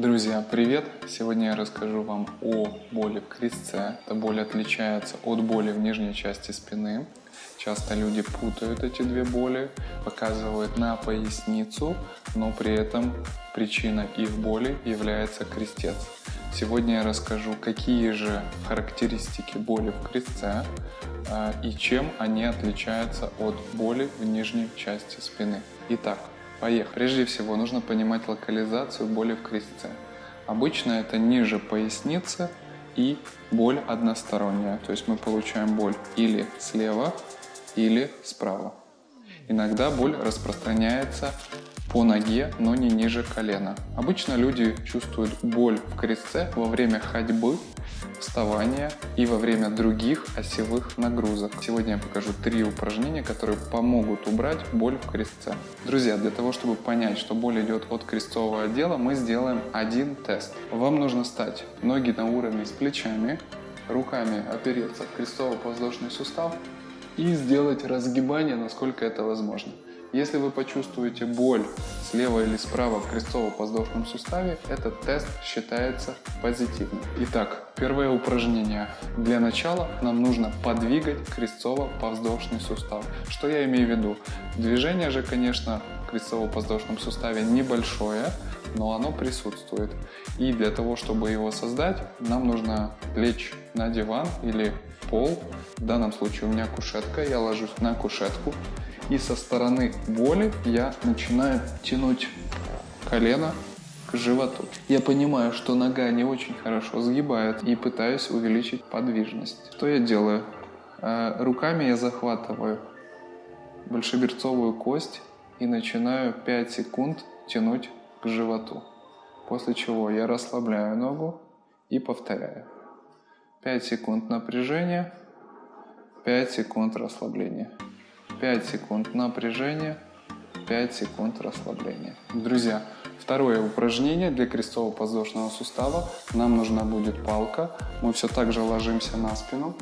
Друзья, привет! Сегодня я расскажу вам о боли в крестце. Эта боль отличается от боли в нижней части спины. Часто люди путают эти две боли, показывают на поясницу, но при этом причиной их боли является крестец. Сегодня я расскажу, какие же характеристики боли в крестце э, и чем они отличаются от боли в нижней части спины. Итак, Поехали. Прежде всего нужно понимать локализацию боли в крестце. Обычно это ниже поясницы и боль односторонняя. То есть мы получаем боль или слева, или справа. Иногда боль распространяется по ноге, но не ниже колена. Обычно люди чувствуют боль в крестце во время ходьбы, вставания и во время других осевых нагрузок. Сегодня я покажу три упражнения, которые помогут убрать боль в крестце. Друзья, для того, чтобы понять, что боль идет от крестцового отдела, мы сделаем один тест. Вам нужно стать ноги на уровне с плечами, руками опереться в крестцово-подвздошный сустав и сделать разгибание, насколько это возможно. Если вы почувствуете боль слева или справа в крестово-подвздошном суставе, этот тест считается позитивным. Итак, первое упражнение. Для начала нам нужно подвигать крестово-подвздошный сустав. Что я имею в виду? Движение же, конечно, в крестово-подвздошном суставе небольшое, но оно присутствует. И для того, чтобы его создать, нам нужно лечь на диван или пол. В данном случае у меня кушетка, я ложусь на кушетку и со стороны боли я начинаю тянуть колено к животу. Я понимаю, что нога не очень хорошо сгибает и пытаюсь увеличить подвижность. Что я делаю? Э, руками я захватываю большеберцовую кость и начинаю 5 секунд тянуть к животу. После чего я расслабляю ногу и повторяю. 5 секунд напряжения, 5 секунд расслабления. 5 секунд напряжения, 5 секунд расслабления. Друзья, второе упражнение для крестово-подвздошного сустава. Нам нужна будет палка. Мы все так же ложимся на спину.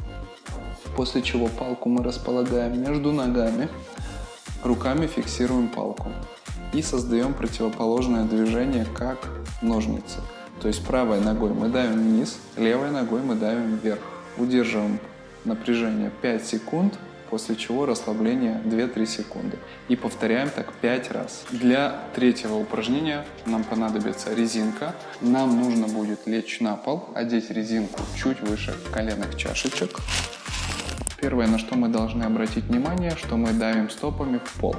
После чего палку мы располагаем между ногами. Руками фиксируем палку. И создаем противоположное движение, как ножницы. То есть правой ногой мы давим вниз, левой ногой мы давим вверх. Удерживаем напряжение 5 секунд после чего расслабление 2-3 секунды. И повторяем так 5 раз. Для третьего упражнения нам понадобится резинка. Нам нужно будет лечь на пол, одеть резинку чуть выше коленных чашечек. Первое, на что мы должны обратить внимание, что мы давим стопами в пол.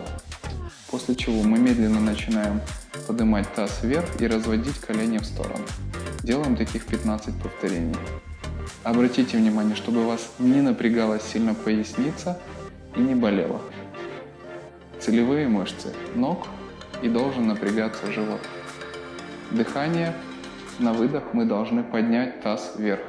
После чего мы медленно начинаем поднимать таз вверх и разводить колени в сторону. Делаем таких 15 повторений. Обратите внимание, чтобы у вас не напрягалась сильно поясница и не болела. Целевые мышцы ног и должен напрягаться живот. Дыхание. На выдох мы должны поднять таз вверх.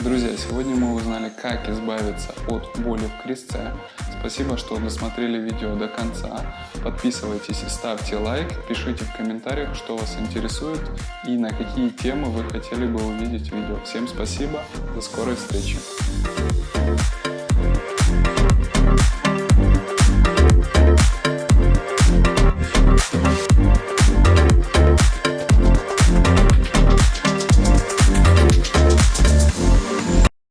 Друзья, сегодня мы узнали, как избавиться от боли в крестце. Спасибо, что досмотрели видео до конца. Подписывайтесь и ставьте лайк, пишите в комментариях, что вас интересует и на какие темы вы хотели бы увидеть видео. Всем спасибо, до скорой встречи.